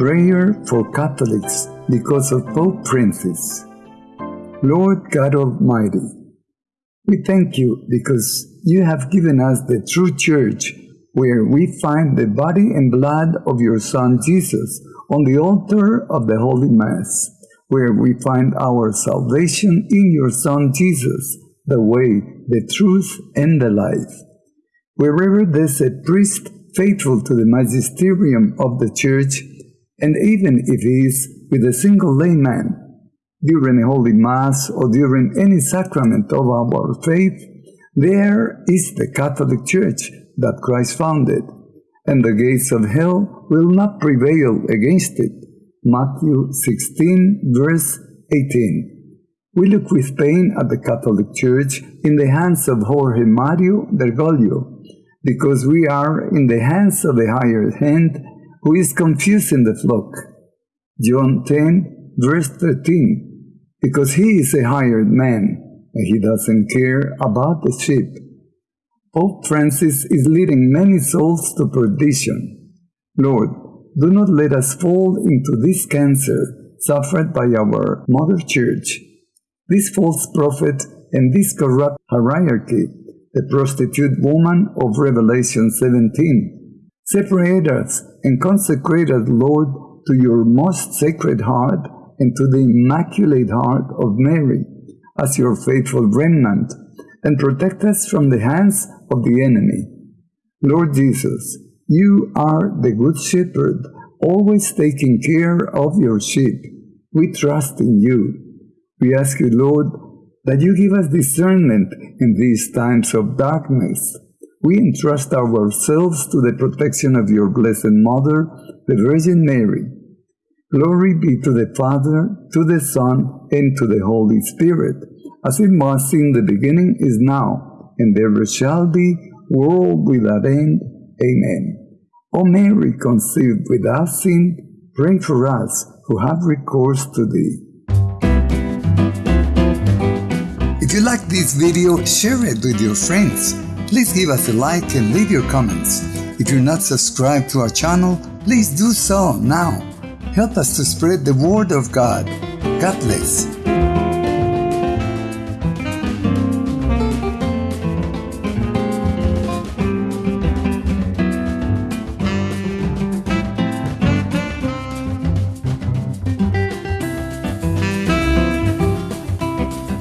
Prayer for Catholics because of Pope Francis. Lord God Almighty, we thank you because you have given us the true church where we find the body and blood of your Son Jesus on the altar of the Holy Mass, where we find our salvation in your Son Jesus, the way, the truth, and the life. Wherever there's a priest faithful to the magisterium of the Church, and even if he is with a single layman, during a holy Mass or during any sacrament of our faith, there is the Catholic Church that Christ founded, and the gates of hell will not prevail against it. Matthew 16, verse 18. We look with pain at the Catholic Church in the hands of Jorge Mario Bergoglio, because we are in the hands of the higher hand who is confusing the flock. John 10, verse 13, because he is a hired man and he doesn't care about the sheep. Pope Francis is leading many souls to perdition. Lord, do not let us fall into this cancer suffered by our Mother Church. This false prophet and this corrupt hierarchy, the prostitute woman of Revelation 17, separate us and consecrate us, Lord, to your most sacred heart and to the immaculate heart of Mary as your faithful remnant and protect us from the hands of the enemy. Lord Jesus, you are the good shepherd, always taking care of your sheep. We trust in you. We ask you, Lord, that you give us discernment in these times of darkness. We entrust ourselves to the protection of your Blessed Mother, the Virgin Mary. Glory be to the Father, to the Son, and to the Holy Spirit as it was in the beginning, is now, and ever shall be, world without end. Amen. O Mary, conceived without sin, pray for us who have recourse to thee. If you like this video, share it with your friends. Please give us a like and leave your comments. If you're not subscribed to our channel, please do so now. Help us to spread the word of God. God bless.